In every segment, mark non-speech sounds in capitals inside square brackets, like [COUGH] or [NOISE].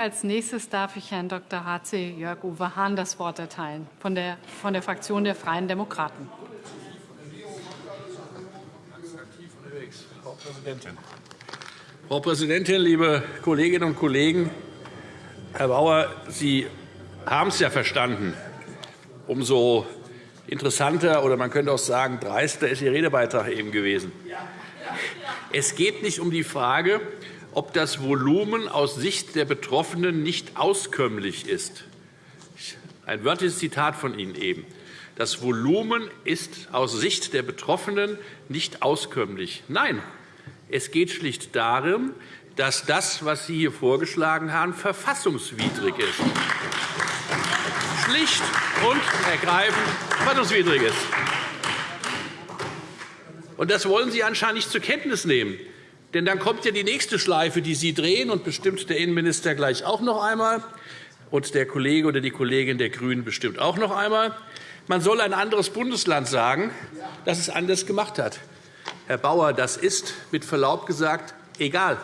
Als nächstes darf ich Herrn Dr. H.C. Jörg-Uwe Hahn das Wort erteilen von der, von der Fraktion der Freien Demokraten. Frau Präsidentin. Frau Präsidentin, liebe Kolleginnen und Kollegen! Herr Bauer, Sie haben es ja verstanden. Umso interessanter oder man könnte auch sagen dreister ist Ihr Redebeitrag eben gewesen. Es geht nicht um die Frage, ob das Volumen aus Sicht der Betroffenen nicht auskömmlich ist. Ein wörtliches Zitat von Ihnen eben. Das Volumen ist aus Sicht der Betroffenen nicht auskömmlich. Nein, es geht schlicht darum, dass das, was Sie hier vorgeschlagen haben, verfassungswidrig ist. Schlicht und ergreifend verfassungswidrig ist. Und das wollen Sie anscheinend nicht zur Kenntnis nehmen. Denn dann kommt ja die nächste Schleife, die Sie drehen, und bestimmt der Innenminister gleich auch noch einmal, und der Kollege oder die Kollegin der GRÜNEN bestimmt auch noch einmal. Man soll ein anderes Bundesland sagen, das es anders gemacht hat. Herr Bauer, das ist mit Verlaub gesagt egal.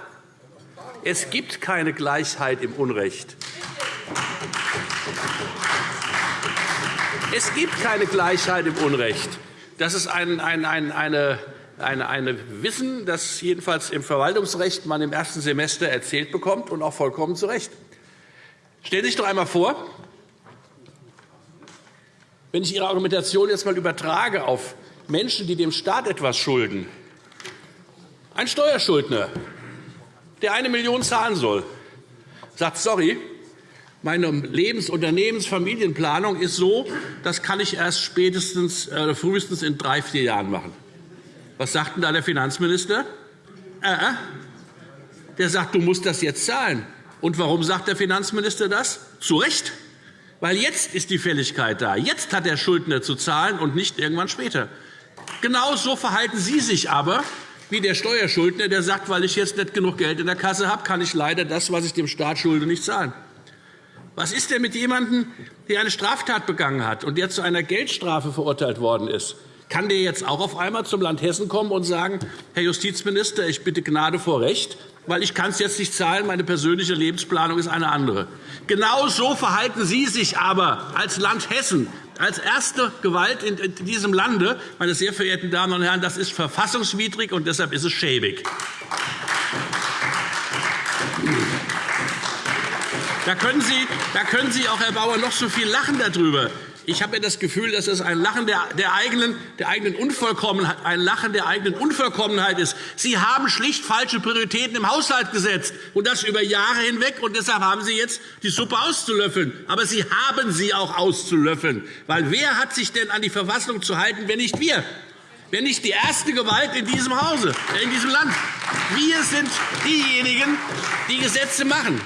Es gibt keine Gleichheit im Unrecht. Es gibt keine Gleichheit im Unrecht. Das ist ein, ein, ein, eine, eine, eine Wissen, das jedenfalls im Verwaltungsrecht man im ersten Semester erzählt bekommt, und auch vollkommen zu Recht. Stellen Sie sich doch einmal vor, wenn ich Ihre Argumentation jetzt einmal übertrage auf Menschen, die dem Staat etwas schulden, ein Steuerschuldner, der eine Million zahlen soll, sagt, sorry, meine Lebens-, Unternehmens-, Familienplanung ist so, das kann ich erst spätestens, äh, frühestens in drei, vier Jahren machen. Was sagt denn da der Finanzminister? Äh, äh. Der sagt, du musst das jetzt zahlen. Und warum sagt der Finanzminister das? Zu Recht. Weil jetzt ist die Fälligkeit da. Jetzt hat der Schuldner zu zahlen und nicht irgendwann später. Genau so verhalten Sie sich aber wie der Steuerschuldner, der sagt, weil ich jetzt nicht genug Geld in der Kasse habe, kann ich leider das, was ich dem Staat schulde, nicht zahlen. Was ist denn mit jemandem, der eine Straftat begangen hat und der zu einer Geldstrafe verurteilt worden ist? Kann der jetzt auch auf einmal zum Land Hessen kommen und sagen, Herr Justizminister, ich bitte Gnade vor Recht, weil ich kann es jetzt nicht zahlen, meine persönliche Lebensplanung ist eine andere. Genau so verhalten Sie sich aber als Land Hessen, als erste Gewalt in diesem Lande. Meine sehr verehrten Damen und Herren, das ist verfassungswidrig, und deshalb ist es schäbig. Da können, Sie, da können Sie auch, Herr Bauer, noch so viel lachen darüber. Ich habe das Gefühl, dass es ein Lachen der, der, eigenen, der eigenen Unvollkommenheit, ein Lachen der eigenen Unvollkommenheit ist. Sie haben schlicht falsche Prioritäten im Haushalt gesetzt, und das über Jahre hinweg. Und deshalb haben Sie jetzt die Suppe auszulöffeln. Aber Sie haben sie auch auszulöffeln. Weil wer hat sich denn an die Verfassung zu halten, wenn nicht wir? Wenn nicht die erste Gewalt in diesem Hause, in diesem Land. Wir sind diejenigen, die Gesetze machen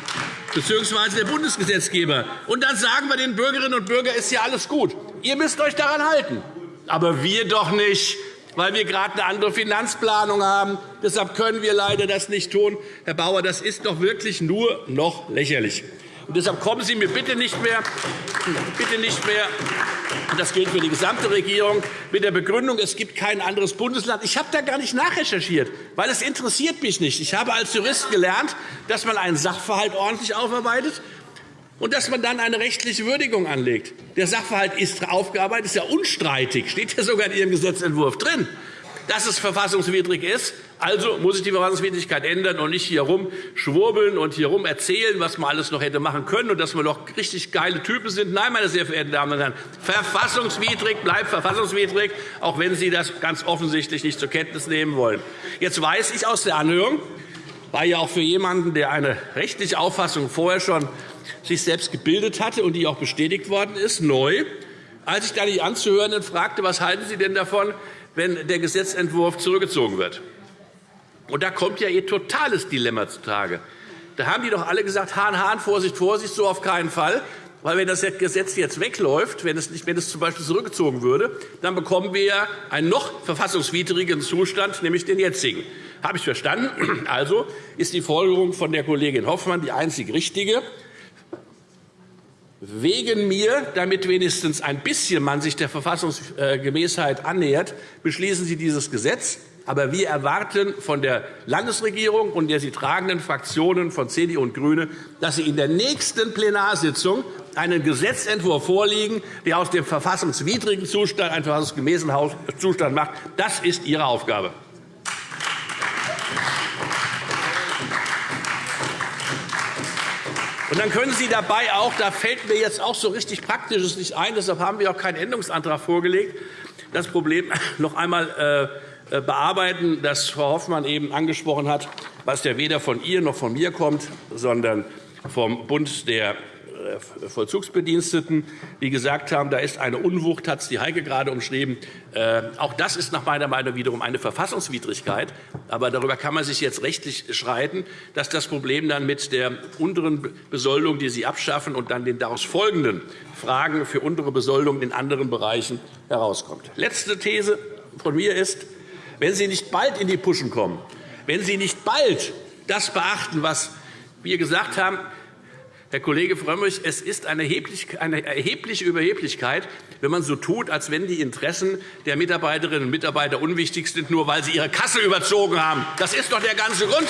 bzw. der Bundesgesetzgeber. Und dann sagen wir den Bürgerinnen und Bürgern, ist ja alles gut. Ihr müsst euch daran halten. Aber wir doch nicht, weil wir gerade eine andere Finanzplanung haben. Deshalb können wir leider das nicht tun. Herr Bauer, das ist doch wirklich nur noch lächerlich. Und deshalb kommen Sie mir bitte nicht mehr, bitte nicht mehr das gilt für die gesamte Regierung, mit der Begründung, es gibt kein anderes Bundesland. Ich habe da gar nicht nachrecherchiert, weil es interessiert mich nicht. Ich habe als Jurist gelernt, dass man einen Sachverhalt ordentlich aufarbeitet und dass man dann eine rechtliche Würdigung anlegt. Der Sachverhalt ist aufgearbeitet, ist ja unstreitig, steht ja sogar in Ihrem Gesetzentwurf drin dass es verfassungswidrig ist. Also muss sich die Verfassungswidrigkeit ändern und nicht hier rumschwurbeln und hier rum erzählen, was man alles noch hätte machen können und dass wir doch richtig geile Typen sind. Nein, meine sehr verehrten Damen und Herren, verfassungswidrig bleibt verfassungswidrig, auch wenn Sie das ganz offensichtlich nicht zur Kenntnis nehmen wollen. Jetzt weiß ich aus der Anhörung, war ja auch für jemanden, der eine rechtliche Auffassung vorher schon sich selbst gebildet hatte und die auch bestätigt worden ist, neu, als ich da die Anzuhörenden fragte, was halten Sie denn davon, wenn der Gesetzentwurf zurückgezogen wird. Und da kommt ja Ihr totales Dilemma zutage. Da haben die doch alle gesagt, Hahn, Hahn, Vorsicht, Vorsicht, so auf keinen Fall. Weil wenn das Gesetz jetzt wegläuft, wenn es, nicht, wenn es z. B. zurückgezogen würde, dann bekommen wir einen noch verfassungswidrigen Zustand, nämlich den jetzigen. Habe ich verstanden? [CLEARS THROAT] Also ist die Folgerung von der Kollegin Hoffmann die einzig richtige wegen mir, damit wenigstens ein bisschen man sich der Verfassungsgemäßheit annähert, beschließen Sie dieses Gesetz. Aber wir erwarten von der Landesregierung und der sie tragenden Fraktionen von CDU und GRÜNE, dass sie in der nächsten Plenarsitzung einen Gesetzentwurf vorlegen, der aus dem verfassungswidrigen Zustand einen verfassungsgemäßen Zustand macht. Das ist Ihre Aufgabe. Und dann können Sie dabei auch, da fällt mir jetzt auch so richtig Praktisches nicht ein, deshalb haben wir auch keinen Änderungsantrag vorgelegt, das Problem [LAUGHS] noch einmal äh, äh, bearbeiten, das Frau Hoffmann eben angesprochen hat, was ja weder von ihr noch von mir kommt, sondern vom Bund der Vollzugsbediensteten, die gesagt haben, da ist eine Unwucht, hat es die Heike gerade umschrieben. Äh, auch das ist nach meiner Meinung wiederum eine Verfassungswidrigkeit. Aber darüber kann man sich jetzt rechtlich schreiten, dass das Problem dann mit der unteren Besoldung, die Sie abschaffen, und dann den daraus folgenden Fragen für untere Besoldung in anderen Bereichen herauskommt. Letzte These von mir ist, wenn Sie nicht bald in die Puschen kommen, wenn Sie nicht bald das beachten, was wir gesagt haben, Herr Kollege Frömmrich, es ist eine erhebliche Überheblichkeit, wenn man so tut, als wenn die Interessen der Mitarbeiterinnen und Mitarbeiter unwichtig sind, nur weil sie ihre Kasse überzogen haben. Das ist doch der ganze Grund,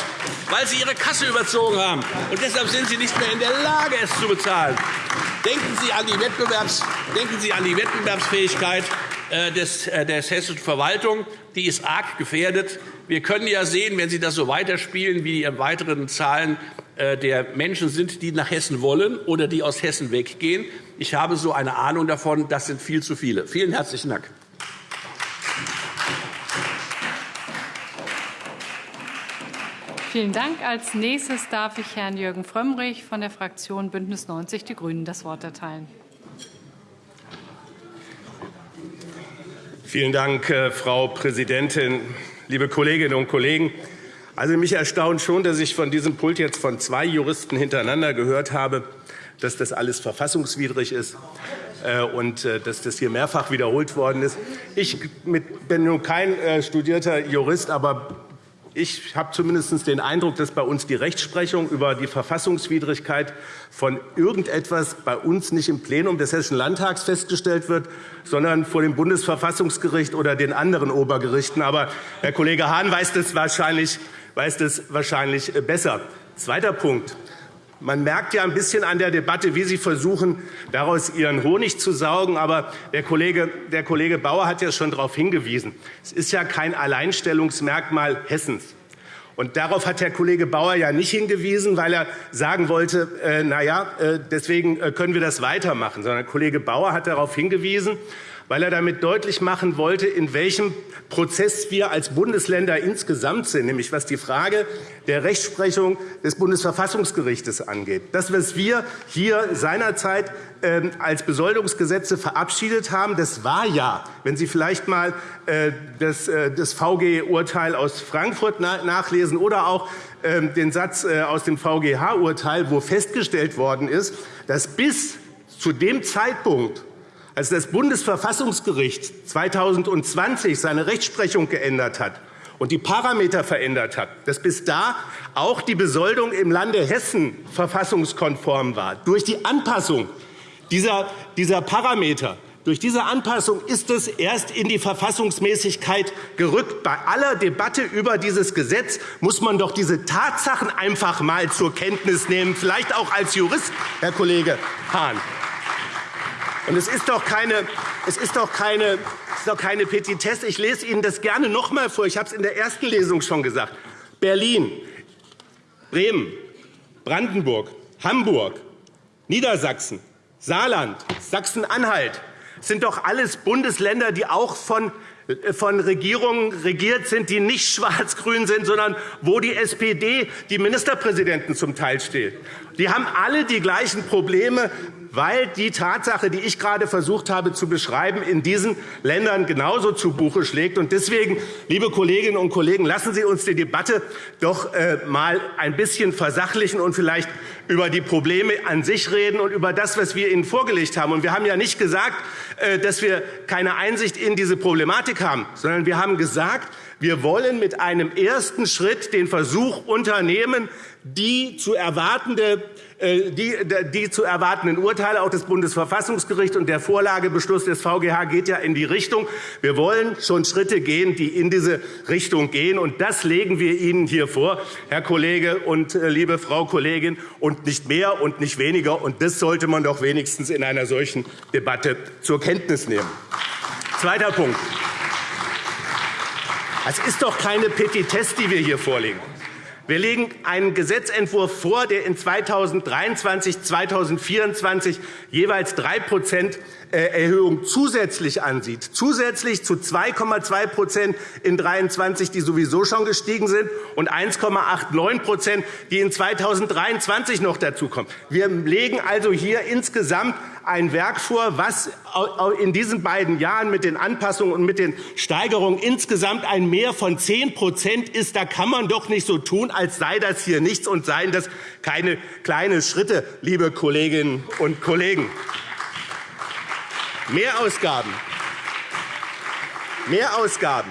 weil sie ihre Kasse überzogen haben. Und deshalb sind sie nicht mehr in der Lage, es zu bezahlen. Denken Sie an die, Wettbewerbs denken sie an die Wettbewerbsfähigkeit äh, des, äh, der hessischen Verwaltung. Die ist arg gefährdet. Wir können ja sehen, wenn Sie das so weiterspielen, wie die weiteren Zahlen der Menschen sind, die nach Hessen wollen oder die aus Hessen weggehen. Ich habe so eine Ahnung davon, das sind viel zu viele. Vielen herzlichen Dank. Vielen Dank. Als nächstes darf ich Herrn Jürgen Frömmrich von der Fraktion Bündnis 90 Die Grünen das Wort erteilen. Vielen Dank, äh, Frau Präsidentin, liebe Kolleginnen und Kollegen! Also mich erstaunt schon, dass ich von diesem Pult jetzt von zwei Juristen hintereinander gehört habe, dass das alles verfassungswidrig ist äh, und äh, dass das hier mehrfach wiederholt worden ist. Ich bin nun kein äh, studierter Jurist, aber ich habe zumindest den Eindruck, dass bei uns die Rechtsprechung über die Verfassungswidrigkeit von irgendetwas bei uns nicht im Plenum des Hessischen Landtags festgestellt wird, sondern vor dem Bundesverfassungsgericht oder den anderen Obergerichten. Aber Herr Kollege Hahn weiß das wahrscheinlich, weiß das wahrscheinlich besser. Zweiter Punkt. Man merkt ja ein bisschen an der Debatte, wie Sie versuchen, daraus Ihren Honig zu saugen. Aber der Kollege, der Kollege Bauer hat ja schon darauf hingewiesen. Es ist ja kein Alleinstellungsmerkmal Hessens. Und darauf hat Herr Kollege Bauer ja nicht hingewiesen, weil er sagen wollte, äh, na ja, äh, deswegen äh, können wir das weitermachen, sondern Kollege Bauer hat darauf hingewiesen, weil er damit deutlich machen wollte, in welchem Prozess wir als Bundesländer insgesamt sind, nämlich was die Frage der Rechtsprechung des Bundesverfassungsgerichts angeht. Das, was wir hier seinerzeit ähm, als Besoldungsgesetze verabschiedet haben, das war ja, wenn Sie vielleicht einmal äh, das äh, VG-Urteil aus Frankfurt nachlesen oder auch ähm, den Satz äh, aus dem VGH-Urteil, wo festgestellt worden ist, dass bis zu dem Zeitpunkt, als das Bundesverfassungsgericht 2020 seine Rechtsprechung geändert hat und die Parameter verändert hat, dass bis da auch die Besoldung im Lande Hessen verfassungskonform war. Durch die Anpassung dieser, Parameter durch diese Anpassung ist es erst in die Verfassungsmäßigkeit gerückt. Bei aller Debatte über dieses Gesetz muss man doch diese Tatsachen einfach einmal zur Kenntnis nehmen, vielleicht auch als Jurist, Herr Kollege Hahn. Und es ist doch keine, es ist doch keine, es ist doch keine Petitesse. Ich lese Ihnen das gerne noch einmal vor. Ich habe es in der ersten Lesung schon gesagt. Berlin, Bremen, Brandenburg, Hamburg, Niedersachsen, Saarland, Sachsen-Anhalt sind doch alles Bundesländer, die auch von von Regierungen regiert sind, die nicht [LAUGHS] schwarz-grün sind, sondern wo die SPD die Ministerpräsidenten zum Teil steht. Die haben alle die gleichen Probleme, weil die Tatsache, die ich gerade versucht habe zu beschreiben, in diesen Ländern genauso zu Buche schlägt. Deswegen, liebe Kolleginnen und Kollegen, lassen Sie uns die Debatte doch einmal äh, ein bisschen versachlichen und vielleicht über die Probleme an sich reden und über das, was wir Ihnen vorgelegt haben. Wir haben ja nicht gesagt, äh, dass wir keine Einsicht in diese Problematik haben, sondern wir haben gesagt, wir wollen mit einem ersten Schritt den Versuch unternehmen, die zu erwartende äh, die, die zu erwartenden Urteile auch des Bundesverfassungsgerichts und der Vorlagebeschluss des VGH geht ja in die Richtung. Wir wollen schon Schritte gehen, die in diese Richtung gehen. Und das legen wir Ihnen hier vor, Herr Kollege und äh, liebe Frau Kollegin, und nicht mehr und nicht weniger. Und das sollte man doch wenigstens in einer solchen Debatte zur Kenntnis nehmen. Zweiter Punkt. Es ist doch keine Petitesse, die wir hier vorlegen. Wir legen einen Gesetzentwurf vor, der in 2023 2024 jeweils 3 äh, Erhöhung zusätzlich ansieht, zusätzlich zu 2,2% in 2023, die sowieso schon gestiegen sind, und 1,89% die in 2023 noch dazukommen. Wir legen also hier insgesamt ein Werk vor, was in diesen beiden Jahren mit den Anpassungen und mit den Steigerungen insgesamt ein Mehr von 10% ist. Da kann man doch nicht so tun, als sei das hier nichts und seien das keine kleinen Schritte, liebe Kolleginnen und Kollegen. Mehrausgaben, Mehrausgaben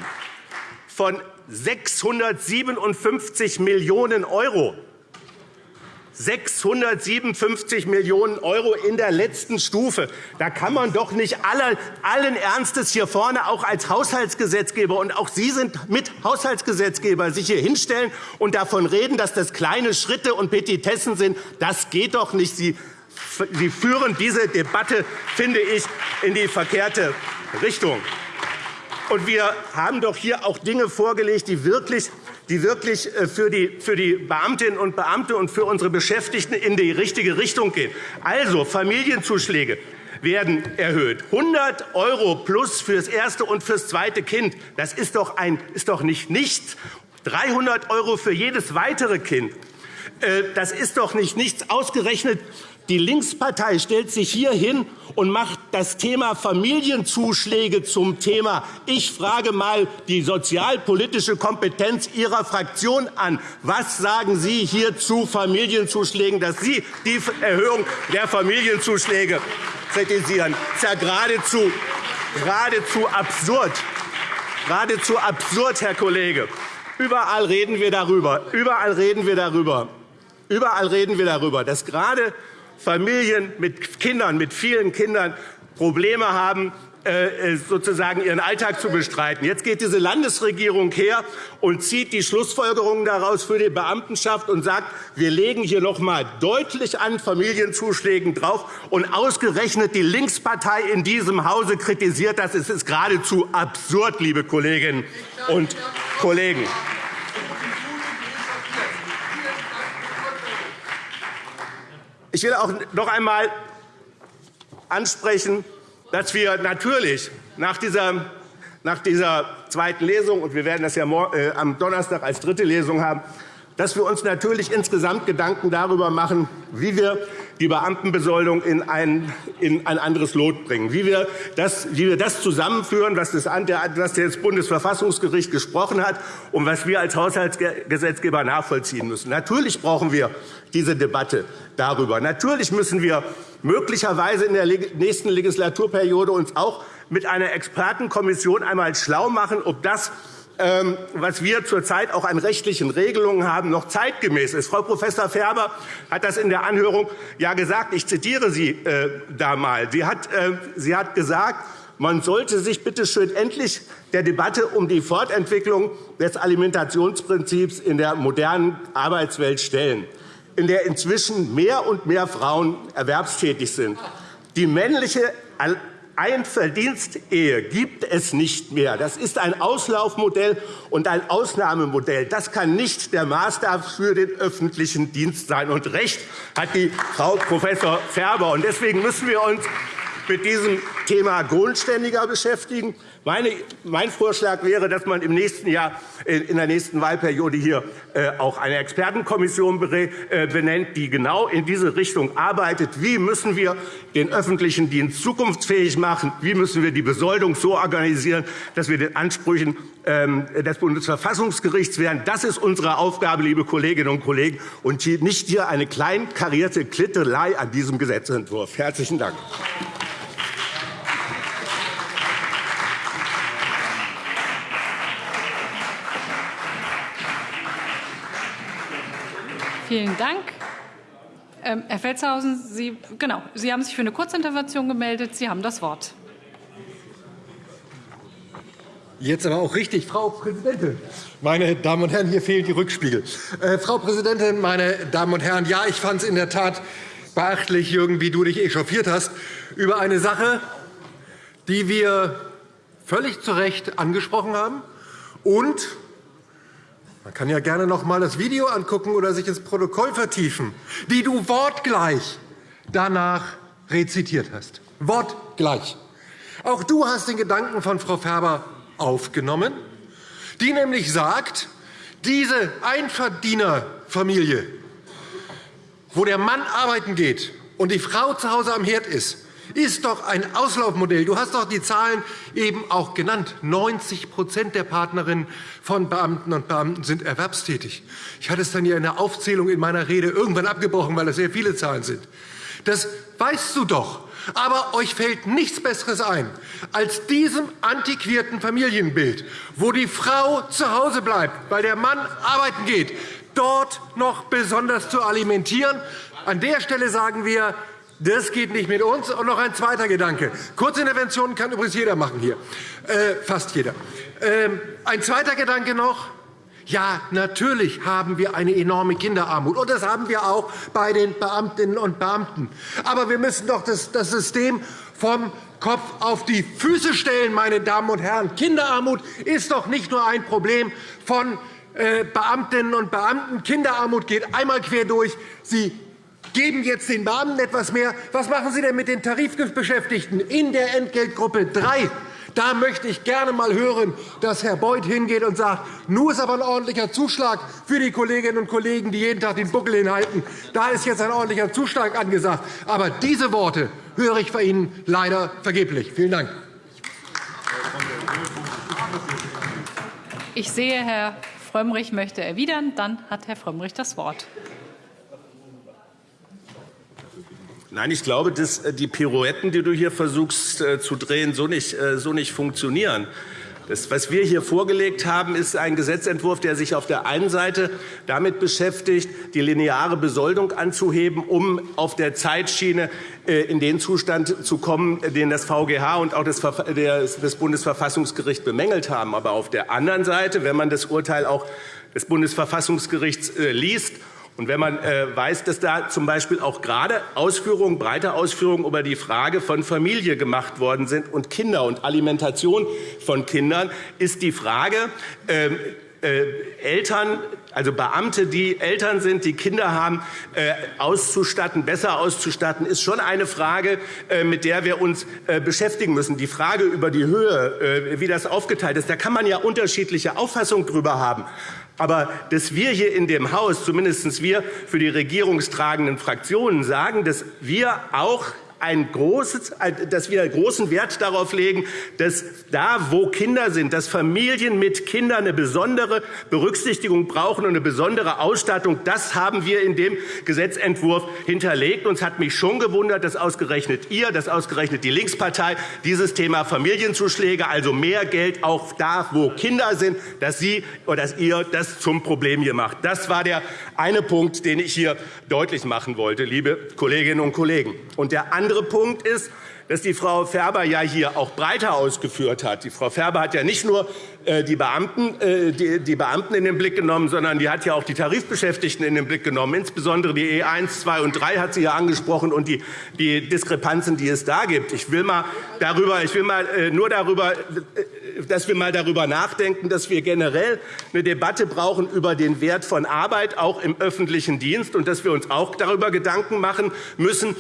von 657 Millionen € 657 Millionen € in der letzten Stufe. Da kann man doch nicht allen Ernstes hier vorne auch als Haushaltsgesetzgeber und auch Sie sind mit Haushaltsgesetzgeber sich hier hinstellen und davon reden, dass das kleine Schritte und Petitessen sind. Das geht doch nicht. Sie Sie führen diese Debatte, finde ich, in die verkehrte Richtung. Und wir haben doch hier auch Dinge vorgelegt, die wirklich die wirklich äh, für die, Beamtinnen und Beamte und für unsere Beschäftigten in die richtige Richtung gehen. Also Familienzuschläge werden erhöht. 100 € plus für das erste und für das zweite Kind. Das ist doch, ein, ist doch nicht nichts. 300 € für jedes weitere Kind. Äh, das ist doch nicht nichts. Ausgerechnet die Linkspartei stellt sich hier hin und macht das Thema Familienzuschläge zum Thema. Ich frage mal die sozialpolitische Kompetenz Ihrer Fraktion an. Was sagen Sie hier zu Familienzuschlägen, dass Sie die Erhöhung der Familienzuschläge kritisieren? Das ist ja geradezu, geradezu absurd. Geradezu absurd, Herr Kollege. Überall reden wir darüber. Überall reden wir darüber. Überall reden wir darüber, dass gerade Familien mit Kindern, mit vielen Kindern Probleme haben, äh, äh, sozusagen ihren Alltag zu bestreiten. Jetzt geht diese Landesregierung her und zieht die Schlussfolgerungen daraus für die Beamtenschaft und sagt, wir legen hier noch einmal deutlich an Familienzuschlägen drauf. Und ausgerechnet die Linkspartei in diesem Hause kritisiert das. Es ist geradezu absurd, liebe Kolleginnen und Kollegen. Ich will auch noch einmal ansprechen, dass wir natürlich nach dieser, nach dieser zweiten Lesung, und wir werden das ja äh, am Donnerstag als dritte Lesung haben, dass wir uns natürlich insgesamt Gedanken darüber machen, wie wir die Beamtenbesoldung in ein, in ein anderes Lot bringen, wie wir, das, wie wir das zusammenführen, was das, was das Bundesverfassungsgericht gesprochen hat und was wir als Haushaltsgesetzgeber nachvollziehen müssen. Natürlich brauchen wir diese Debatte darüber. Natürlich müssen wir möglicherweise in der nächsten Legislaturperiode uns auch mit einer Expertenkommission einmal schlau machen, ob das was wir zurzeit auch an rechtlichen Regelungen haben, noch zeitgemäß ist. Frau Prof. Färber hat das in der Anhörung ja gesagt. Ich zitiere Sie äh, da mal. Sie hat, äh, sie hat gesagt, man sollte sich bitte schön endlich der Debatte um die Fortentwicklung des Alimentationsprinzips in der modernen Arbeitswelt stellen, in der inzwischen mehr und mehr Frauen erwerbstätig sind. Die männliche Einverdienstehe gibt es nicht mehr. Das ist ein Auslaufmodell und ein Ausnahmemodell. Das kann nicht der Maßstab für den öffentlichen Dienst sein. Und recht hat die Frau Prof. Färber. Deswegen müssen wir uns mit diesem Thema grundständiger beschäftigen. mein Vorschlag wäre, dass man im nächsten Jahr, in der nächsten Wahlperiode hier äh, auch eine Expertenkommission äh, benennt, die genau in diese Richtung arbeitet. Wie müssen wir den öffentlichen Dienst zukunftsfähig machen? Wie müssen wir die Besoldung so organisieren, dass wir den Ansprüchen ähm, des Bundesverfassungsgerichts werden? Das ist unsere Aufgabe, liebe Kolleginnen und Kollegen, und nicht hier eine kleinkarierte Klittelei an diesem Gesetzentwurf. Herzlichen Dank. Vielen Dank. Ähm, Herr Felstehausen, Sie, genau, Sie haben sich für eine Kurzintervention gemeldet. Sie haben das Wort. Jetzt aber auch richtig, Frau Präsidentin. Meine Damen und Herren, hier fehlen die Rückspiegel. Äh, Frau Präsidentin, meine Damen und Herren, ja, ich fand es in der Tat beachtlich, Jürgen, wie du dich echauffiert hast über eine Sache, die wir völlig zu Recht angesprochen haben. Und man kann ja gerne noch einmal das Video angucken oder sich ins Protokoll vertiefen, die du wortgleich danach rezitiert hast. Wortgleich. Auch du hast den Gedanken von Frau Ferber aufgenommen, die nämlich sagt, diese Einverdienerfamilie, wo der Mann arbeiten geht und die Frau zu Hause am Herd ist, ist doch ein Auslaufmodell. Du hast doch die Zahlen eben auch genannt. 90% der Partnerinnen von Beamten und Beamten sind erwerbstätig. Ich hatte es dann ja in der Aufzählung in meiner Rede irgendwann abgebrochen, weil es sehr viele Zahlen sind. Das weißt du doch. Aber euch fällt nichts Besseres ein, als diesem antiquierten Familienbild, wo die Frau zu Hause bleibt, weil der Mann arbeiten geht, dort noch besonders zu alimentieren. An der Stelle sagen wir, das geht nicht mit uns. Und noch ein zweiter Gedanke. Kurzinterventionen kann übrigens jeder machen hier, äh, fast jeder. Ähm, ein zweiter Gedanke noch. Ja, natürlich haben wir eine enorme Kinderarmut, und das haben wir auch bei den Beamtinnen und Beamten. Aber wir müssen doch das, das System vom Kopf auf die Füße stellen, meine Damen und Herren. Kinderarmut ist doch nicht nur ein Problem von äh, Beamtinnen und Beamten. Kinderarmut geht einmal quer durch. Sie geben jetzt den Beamten etwas mehr. Was machen Sie denn mit den Tarifbeschäftigten in der Entgeltgruppe 3? Da möchte ich gerne einmal hören, dass Herr Beuth hingeht und sagt, nun ist aber ein ordentlicher Zuschlag für die Kolleginnen und Kollegen, die jeden Tag den Buckel hinhalten. Da ist jetzt ein ordentlicher Zuschlag angesagt. Aber diese Worte höre ich bei Ihnen leider vergeblich. Vielen Dank. Ich sehe, Herr Frömmrich möchte erwidern. Dann hat Herr Frömmrich das Wort. Nein, ich glaube, dass äh, die Pirouetten, die du hier versuchst äh, zu drehen, so nicht, äh, so nicht funktionieren. Das, was wir hier vorgelegt haben, ist ein Gesetzentwurf, der sich auf der einen Seite damit beschäftigt, die lineare Besoldung anzuheben, um auf der Zeitschiene in den Zustand zu kommen, den das VGH und auch das Bundesverfassungsgericht bemängelt haben. Aber auf der anderen Seite, wenn man das Urteil auch des Bundesverfassungsgerichts liest und wenn man äh, weiß, dass da zum Beispiel auch gerade Ausführungen, breite Ausführungen über die Frage von Familie gemacht worden sind und Kinder und Alimentation von Kindern, ist die Frage, ähm, äh, Eltern, also Beamte, die Eltern sind, die Kinder haben, äh, auszustatten, besser auszustatten, ist schon eine Frage, äh, mit der wir uns beschäftigen müssen. Die Frage über die Höhe, wie das aufgeteilt ist, da kann man ja unterschiedliche Auffassungen darüber haben. Aber dass wir hier in dem Haus, zumindest wir für die regierungstragenden Fraktionen, sagen, dass wir auch ein großes, dass wir großen Wert darauf legen, dass da, wo Kinder sind, dass Familien mit Kindern eine besondere Berücksichtigung brauchen und eine besondere Ausstattung. Das haben wir in dem Gesetzentwurf hinterlegt. Uns hat mich schon gewundert, dass ausgerechnet ihr, dass ausgerechnet die Linkspartei dieses Thema Familienzuschläge, also mehr Geld auch da, wo Kinder sind, dass Sie oder dass ihr das zum Problem hier macht. Das war der eine Punkt, den ich hier deutlich machen wollte, liebe Kolleginnen und Kollegen. Und der andere Punkt ist, dass die Frau Ferber ja hier auch breiter ausgeführt hat. Die Frau Ferber hat ja nicht nur äh, die Beamten, äh, die Beamten in den Blick genommen, sondern die hat ja auch die Tarifbeschäftigten in den Blick genommen. Insbesondere die E1, 2 und 3 hat sie ja angesprochen und die, die Diskrepanzen, die es da gibt. Ich will mal darüber, ich will mal äh, nur darüber, dass wir mal darüber nachdenken, dass wir generell eine Debatte brauchen über den Wert von Arbeit, auch im öffentlichen Dienst, und dass wir uns auch darüber Gedanken machen müssen,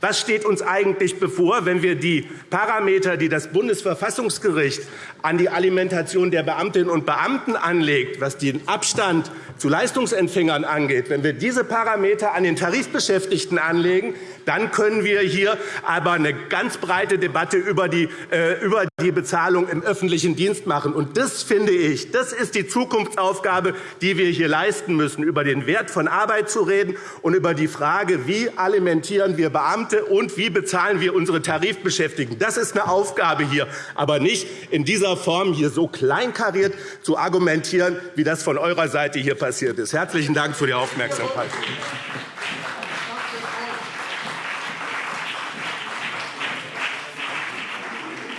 was steht uns eigentlich bevor, wenn wir die Parameter, die das Bundesverfassungsgericht an die Alimentation der Beamtinnen und Beamten anlegt, was den Abstand zu Leistungsempfängern angeht, wenn wir diese Parameter an den Tarifbeschäftigten anlegen, dann können wir hier aber eine ganz breite Debatte über die, äh, über die Bezahlung im öffentlichen Dienst machen. Und das finde ich, das ist die Zukunftsaufgabe, die wir hier leisten müssen, über den Wert von Arbeit zu reden und über die Frage, wie alimentieren wir Beamte Beamte und wie bezahlen wir unsere Tarifbeschäftigten. Das ist eine Aufgabe hier, aber nicht in dieser Form hier so kleinkariert zu argumentieren, wie das von eurer Seite hier passiert ist. Herzlichen Dank für die Aufmerksamkeit.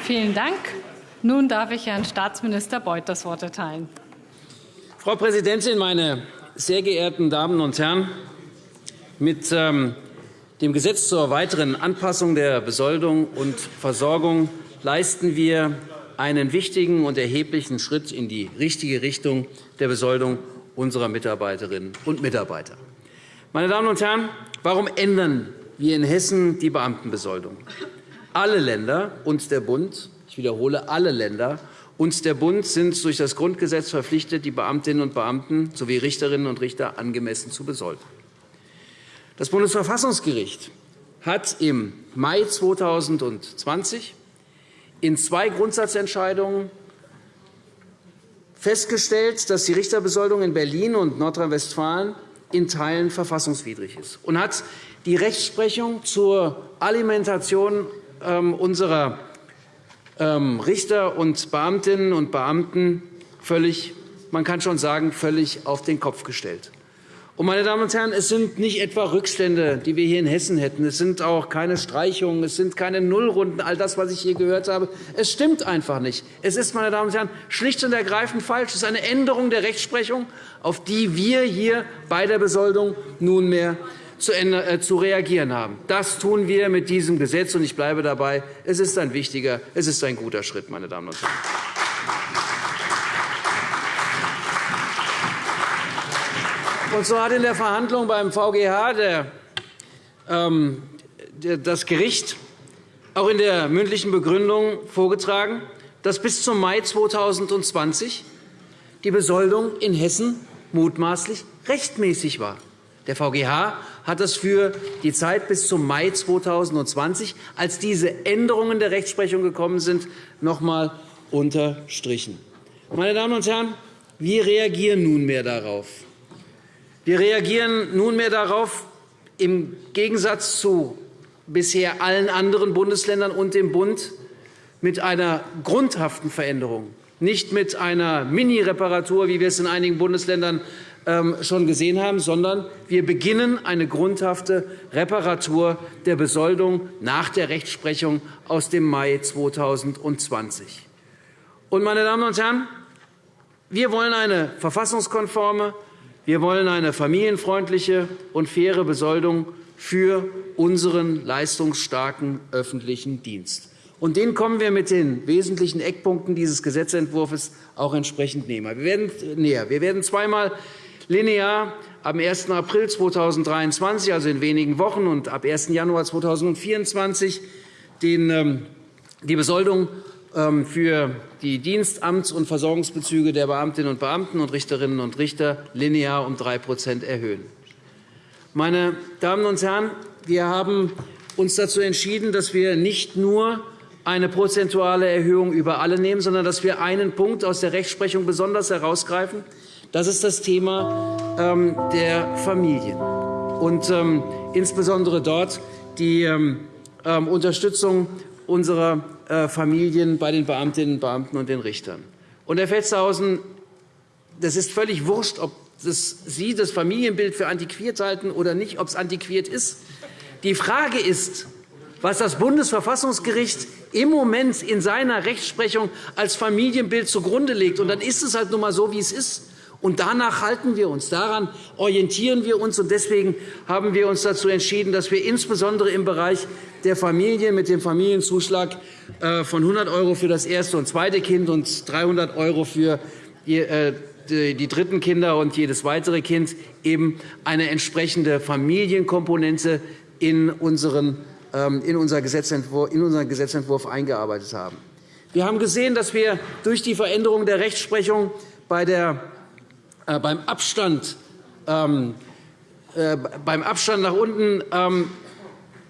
Vielen Dank. Nun darf ich Herrn Staatsminister Beuth das Wort erteilen. Frau Präsidentin, meine sehr geehrten Damen und Herren! Mit ähm, dem Gesetz zur weiteren Anpassung der Besoldung und Versorgung leisten wir einen wichtigen und erheblichen Schritt in die richtige Richtung der Besoldung unserer Mitarbeiterinnen und Mitarbeiter. Meine Damen und Herren, warum ändern wir in Hessen die Beamtenbesoldung? Alle Länder und der Bund ich wiederhole, alle Länder und der Bund sind durch das Grundgesetz verpflichtet, die Beamtinnen und Beamten sowie Richterinnen und Richter angemessen zu besolden. Das Bundesverfassungsgericht hat im Mai 2020 in zwei Grundsatzentscheidungen festgestellt, dass die Richterbesoldung in Berlin und Nordrhein-Westfalen in Teilen verfassungswidrig ist und hat die Rechtsprechung zur Alimentation ähm, unserer ähm, Richter und Beamtinnen und Beamten völlig, man kann schon sagen, völlig auf den Kopf gestellt. Meine Damen und Herren, es sind nicht etwa Rückstände, die wir hier in Hessen hätten. Es sind auch keine Streichungen, es sind keine Nullrunden, all das, was ich hier gehört habe. Es stimmt einfach nicht. Es ist, meine Damen und Herren, schlicht und ergreifend falsch. Es ist eine Änderung der Rechtsprechung, auf die wir hier bei der Besoldung nunmehr äh, zu reagieren haben. Das tun wir mit diesem Gesetz, und ich bleibe dabei. Es ist ein wichtiger, es ist ein guter Schritt, meine Damen und Herren. Und so hat in der Verhandlung beim VGH der, ähm, das Gericht auch in der mündlichen Begründung vorgetragen, dass bis zum Mai 2020 die Besoldung in Hessen mutmaßlich rechtmäßig war. Der VGH hat das für die Zeit bis zum Mai 2020, als diese Änderungen der Rechtsprechung gekommen sind, noch einmal unterstrichen. Meine Damen und Herren, wir reagieren nunmehr darauf. Wir reagieren nunmehr darauf, im Gegensatz zu bisher allen anderen Bundesländern und dem Bund, mit einer grundhaften Veränderung, nicht mit einer Mini-Reparatur, wie wir es in einigen Bundesländern ähm, schon gesehen haben, sondern wir beginnen eine grundhafte Reparatur der Besoldung nach der Rechtsprechung aus dem Mai 2020. Und, meine Damen und Herren, wir wollen eine verfassungskonforme, wir wollen eine familienfreundliche und faire Besoldung für unseren leistungsstarken öffentlichen Dienst. Und den kommen wir mit den wesentlichen Eckpunkten dieses Gesetzentwurfs auch entsprechend näher. Wir werden zweimal linear am 1. April 2023, also in wenigen Wochen, und ab 1. Januar 2024 ähm, die Besoldung für die Dienst-, Amts- und Versorgungsbezüge der Beamtinnen und Beamten und Richterinnen und Richter linear um 3% erhöhen. Meine Damen und Herren, wir haben uns dazu entschieden, dass wir nicht nur eine prozentuale Erhöhung über alle nehmen, sondern dass wir einen Punkt aus der Rechtsprechung besonders herausgreifen, das ist das Thema ähm, der Familien und ähm, insbesondere dort die ähm, Unterstützung unserer äh, Familien bei den Beamtinnen und Beamten und den Richtern. Und, Herr Feldshausen, das ist völlig wurscht, ob Sie das Familienbild für antiquiert halten oder nicht, ob es antiquiert ist. Die Frage ist, was das Bundesverfassungsgericht im Moment in seiner Rechtsprechung als Familienbild zugrunde legt. Und dann ist es halt nun einmal so, wie es ist. Und danach halten wir uns, daran orientieren wir uns. Und deswegen haben wir uns dazu entschieden, dass wir insbesondere im Bereich der Familie mit dem Familienzuschlag äh, von 100 € für das erste und zweite Kind und 300 € für äh, die dritten Kinder und jedes weitere Kind eben eine entsprechende Familienkomponente in unseren ähm, in unseren Gesetzentwurf eingearbeitet haben. Wir haben gesehen, dass wir durch die Veränderung der Rechtsprechung bei der beim Abstand, ähm, äh, beim Abstand nach unten ähm,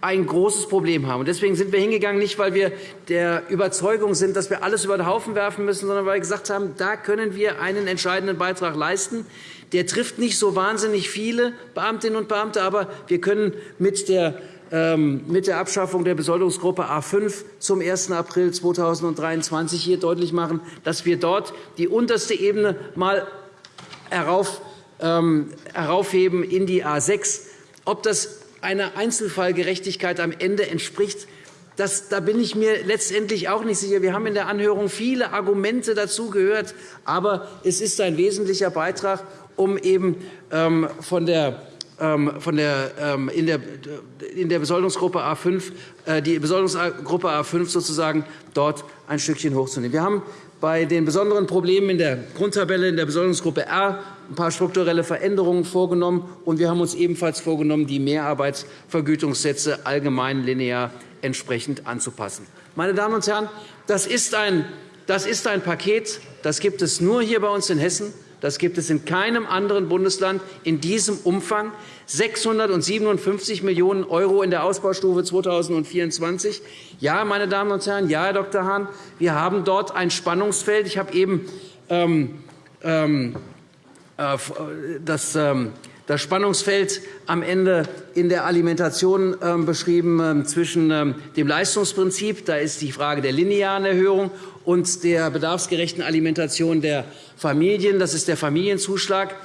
ein großes Problem haben. Deswegen sind wir hingegangen, nicht weil wir der Überzeugung sind, dass wir alles über den Haufen werfen müssen, sondern weil wir gesagt haben, da können wir einen entscheidenden Beitrag leisten. Der trifft nicht so wahnsinnig viele Beamtinnen und Beamte, aber wir können mit der ähm, mit der Abschaffung der Besoldungsgruppe A 5 zum 1. April 2023 hier deutlich machen, dass wir dort die unterste Ebene mal heraufheben in die A 6. Ob das einer Einzelfallgerechtigkeit am Ende entspricht, Das, da bin ich mir letztendlich auch nicht sicher. Wir haben in der Anhörung viele Argumente dazu gehört. Aber es ist ein wesentlicher Beitrag, um eben ähm, von der ähm, von der, ähm, in, der, in der Besoldungsgruppe A5, äh, die Besoldungsgruppe A5 sozusagen dort ein Stückchen hochzunehmen. Wir haben bei den besonderen Problemen in der Grundtabelle in der Besoldungsgruppe R ein paar strukturelle Veränderungen vorgenommen, und wir haben uns ebenfalls vorgenommen, die Mehrarbeitsvergütungssätze allgemein linear entsprechend anzupassen. Meine Damen und Herren, das ist ein, das ist ein Paket, das gibt es nur hier bei uns in Hessen. Das gibt es in keinem anderen Bundesland in diesem Umfang. 657 Millionen € in der Ausbaustufe 2024. Ja, meine Damen und Herren, ja, Herr Dr. Hahn, wir haben dort ein Spannungsfeld. Ich habe eben ähm, ähm, äh, das, ähm, das Spannungsfeld am Ende in der Alimentation ähm, beschrieben ähm, zwischen ähm, dem Leistungsprinzip, da ist die Frage der linearen Erhöhung, und der bedarfsgerechten Alimentation der Familien, das ist der Familienzuschlag,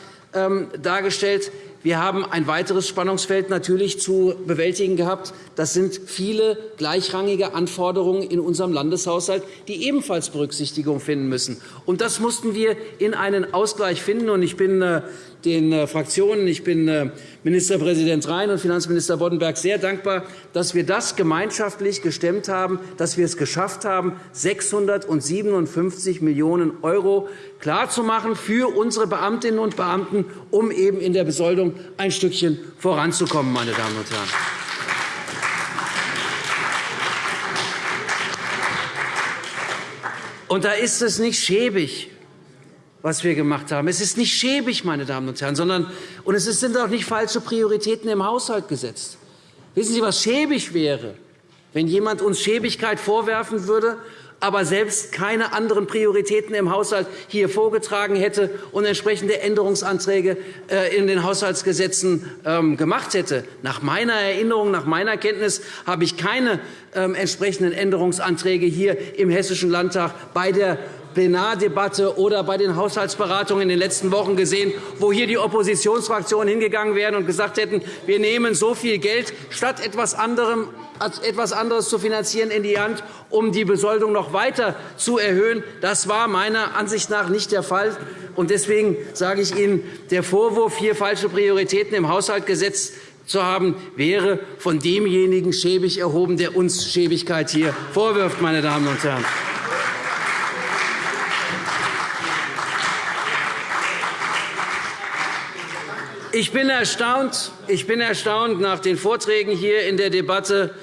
dargestellt. Wir haben ein weiteres Spannungsfeld natürlich zu bewältigen gehabt. Das sind viele gleichrangige Anforderungen in unserem Landeshaushalt, die ebenfalls Berücksichtigung finden müssen. Und das mussten wir in einen Ausgleich finden. Ich bin äh, den äh, Fraktionen, ich bin äh, Ministerpräsident Rhein und Finanzminister Boddenberg sehr dankbar, dass wir das gemeinschaftlich gestemmt haben, dass wir es geschafft haben, 657 Millionen € klarzumachen für unsere Beamtinnen und Beamten, um eben in der Besoldung ein Stückchen voranzukommen. Meine Damen und Herren. Und da ist es nicht schäbig, was wir gemacht haben. Es ist nicht schäbig, meine Damen und Herren, sondern und es sind auch nicht falsche Prioritäten im Haushalt gesetzt. Wissen Sie, was schäbig wäre, wenn jemand uns Schäbigkeit vorwerfen würde aber selbst keine anderen Prioritäten im Haushalt hier vorgetragen hätte und entsprechende Änderungsanträge äh, in den Haushaltsgesetzen ähm, gemacht hätte. Nach meiner Erinnerung, nach meiner Kenntnis habe ich keine ähm, entsprechenden Änderungsanträge hier im Hessischen Landtag bei der Plenardebatte oder bei den Haushaltsberatungen in den letzten Wochen gesehen, wo hier die Oppositionsfraktionen hingegangen wären und gesagt hätten, wir nehmen so viel Geld statt etwas anderem etwas anderes zu finanzieren in die Hand, um die Besoldung noch weiter zu erhöhen. Das war meiner Ansicht nach nicht der Fall. Deswegen sage ich Ihnen, der Vorwurf, hier falsche Prioritäten im Haushalt gesetzt zu haben, wäre von demjenigen schäbig erhoben, der uns Schäbigkeit hier vorwirft. Meine Damen und Herren. Ich bin erstaunt, ich bin erstaunt nach den Vorträgen hier in der Debatte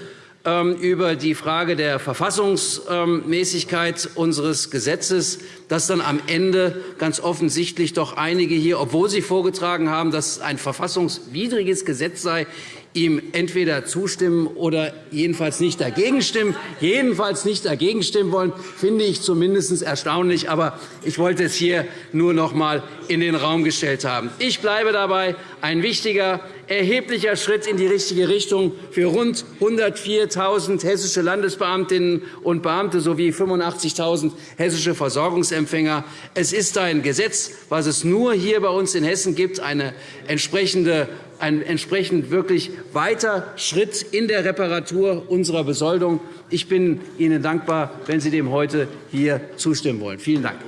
ähm, über die Frage der Verfassungsmäßigkeit unseres Gesetzes, dass dann am Ende ganz offensichtlich doch einige hier, obwohl sie vorgetragen haben, dass es ein verfassungswidriges Gesetz sei, ihm entweder zustimmen oder jedenfalls nicht dagegen stimmen, jedenfalls nicht dagegen stimmen wollen, finde ich zumindest erstaunlich. Aber ich wollte es hier nur noch einmal in den Raum gestellt haben. Ich bleibe dabei. Ein wichtiger, erheblicher Schritt in die richtige Richtung für rund 104.000 hessische Landesbeamtinnen und Beamte sowie 85.000 hessische Versorgungsempfänger. Es ist ein Gesetz, was es nur hier bei uns in Hessen gibt, eine entsprechende ein entsprechend wirklich weiter Schritt in der Reparatur unserer Besoldung. Ich bin Ihnen dankbar, wenn Sie dem heute hier zustimmen wollen. Vielen Dank.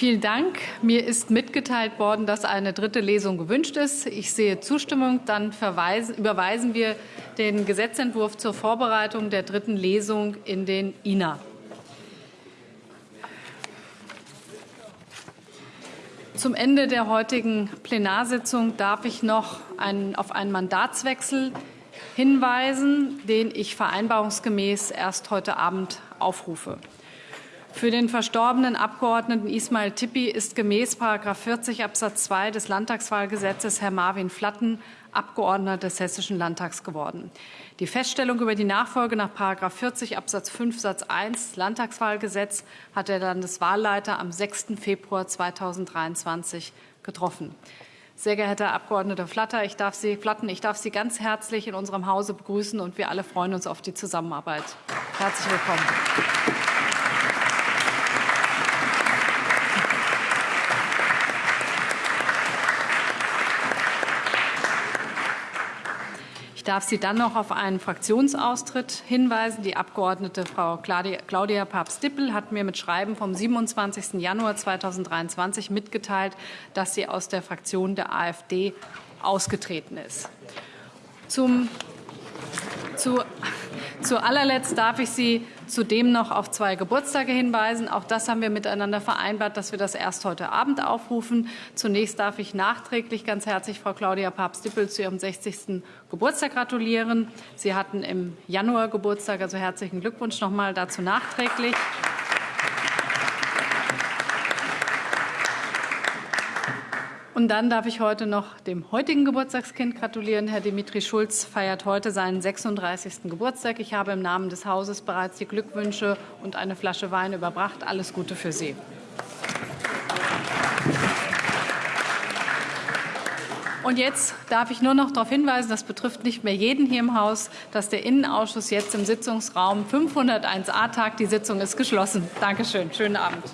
Vielen Dank. Mir ist mitgeteilt worden, dass eine dritte Lesung gewünscht ist. Ich sehe Zustimmung. Dann überweisen wir den Gesetzentwurf zur Vorbereitung der dritten Lesung in den INA. Zum Ende der heutigen Plenarsitzung darf ich noch auf einen Mandatswechsel hinweisen, den ich vereinbarungsgemäß erst heute Abend aufrufe. Für den verstorbenen Abgeordneten Ismail Tippi ist gemäß § 40 Abs. 2 des Landtagswahlgesetzes Herr Marvin Flatten Abgeordneter des Hessischen Landtags geworden. Die Feststellung über die Nachfolge nach § 40 Abs. 5 Satz 1 Landtagswahlgesetz hat der Landeswahlleiter am 6. Februar 2023 getroffen. Sehr geehrter Herr Abg. Flatter, ich darf Sie, Flatten, ich darf Sie ganz herzlich in unserem Hause begrüßen, und wir alle freuen uns auf die Zusammenarbeit. Herzlich willkommen. Ich darf Sie dann noch auf einen Fraktionsaustritt hinweisen. Die Abg. Frau Claudia Papst-Dippel hat mir mit Schreiben vom 27. Januar 2023 mitgeteilt, dass sie aus der Fraktion der AfD ausgetreten ist. Zum zu, zu allerletzt darf ich Sie zudem noch auf zwei Geburtstage hinweisen. Auch das haben wir miteinander vereinbart, dass wir das erst heute Abend aufrufen. Zunächst darf ich nachträglich ganz herzlich Frau Claudia Papst-Dippel zu ihrem 60. Geburtstag gratulieren. Sie hatten im Januar Geburtstag, also herzlichen Glückwunsch noch einmal dazu nachträglich. Und dann darf ich heute noch dem heutigen Geburtstagskind gratulieren. Herr Dimitri Schulz feiert heute seinen 36. Geburtstag. Ich habe im Namen des Hauses bereits die Glückwünsche und eine Flasche Wein überbracht. Alles Gute für Sie. Und jetzt darf ich nur noch darauf hinweisen, das betrifft nicht mehr jeden hier im Haus, dass der Innenausschuss jetzt im Sitzungsraum 501a tagt. Die Sitzung ist geschlossen. Danke schön. Schönen Abend.